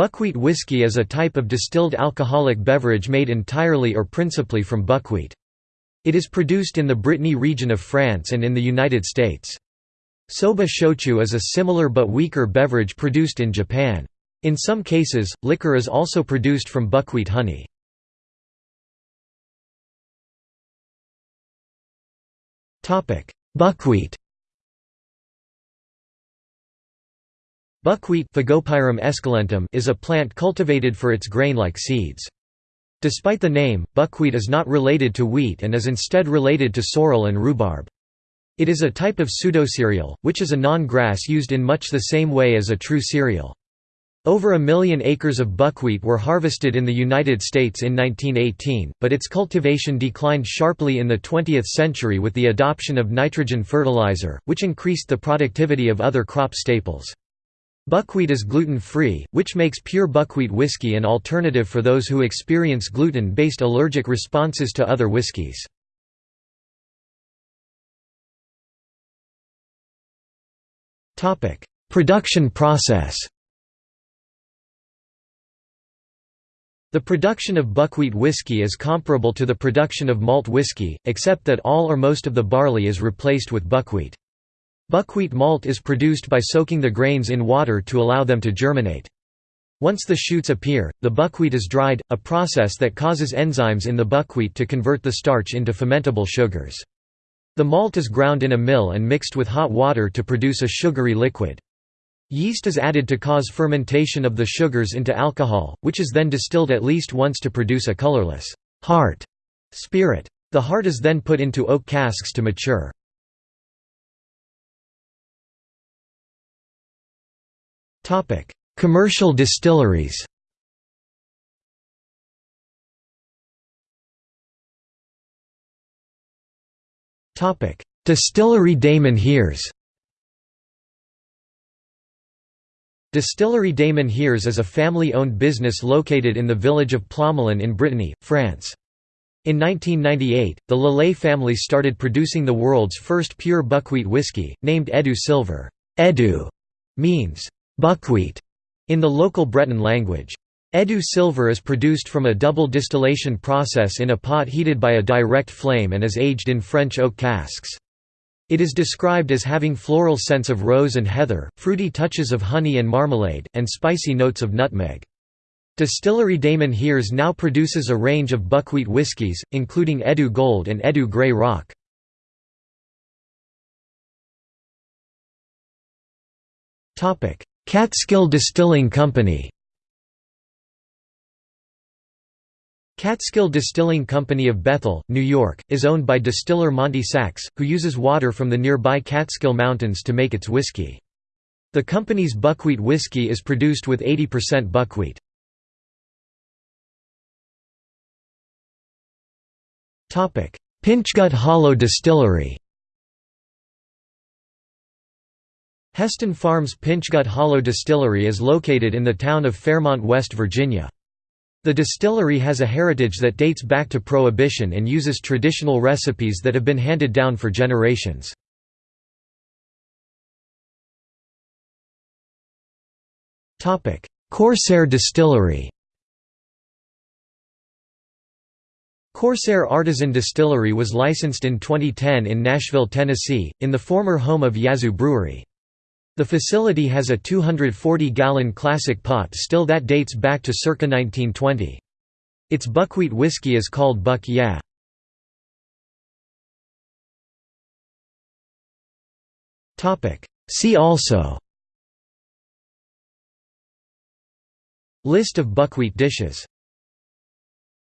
Buckwheat whiskey is a type of distilled alcoholic beverage made entirely or principally from buckwheat. It is produced in the Brittany region of France and in the United States. Soba shochu is a similar but weaker beverage produced in Japan. In some cases, liquor is also produced from buckwheat honey. Buckwheat Buckwheat is a plant cultivated for its grain-like seeds. Despite the name, buckwheat is not related to wheat and is instead related to sorrel and rhubarb. It is a type of pseudocereal, which is a non-grass used in much the same way as a true cereal. Over a million acres of buckwheat were harvested in the United States in 1918, but its cultivation declined sharply in the 20th century with the adoption of nitrogen fertilizer, which increased the productivity of other crop staples. Buckwheat is gluten-free, which makes pure buckwheat whiskey an alternative for those who experience gluten-based allergic responses to other whiskies. Production process The production of buckwheat whiskey is comparable to the production of malt whiskey, except that all or most of the barley is replaced with buckwheat. Buckwheat malt is produced by soaking the grains in water to allow them to germinate. Once the shoots appear, the buckwheat is dried, a process that causes enzymes in the buckwheat to convert the starch into fermentable sugars. The malt is ground in a mill and mixed with hot water to produce a sugary liquid. Yeast is added to cause fermentation of the sugars into alcohol, which is then distilled at least once to produce a colorless, heart spirit. The heart is then put into oak casks to mature. Commercial distilleries Distillery des Menhirs Distillery des Menhirs is a family-owned business located in the village of Plomelin in Brittany, France. In 1998, the Le Lay family started producing the world's first pure buckwheat whiskey, named Eddu Silver. Eddu means buckwheat in the local Breton language. Eddu silver is produced from a double distillation process in a pot heated by a direct flame and is aged in French oak casks. It is described as having floral scents of rose and heather, fruity touches of honey and marmalade, and spicy notes of nutmeg. Distillery des Menhirs now produces a range of buckwheat whiskies, including Eddu Gold and Eddu Grey Rock. Catskill Distilling Company Catskill Distilling Company of Bethel, New York, is owned by distiller Monte Sachs, who uses water from the nearby Catskill Mountains to make its whiskey. The company's buckwheat whiskey is produced with 80% buckwheat. Pinchgut Hollow Distillery Heston Farms Pinchgut Hollow Distillery is located in the town of Fairmont, West Virginia. The distillery has a heritage that dates back to Prohibition and uses traditional recipes that have been handed down for generations. Corsair Distillery Corsair Artisan Distillery was licensed in 2010 in Nashville, Tennessee, in the former home of Yazoo Brewery. The facility has a 240-gallon classic pot still that dates back to circa 1920. Its buckwheat whiskey is called Buck Yeah. See also List of buckwheat dishes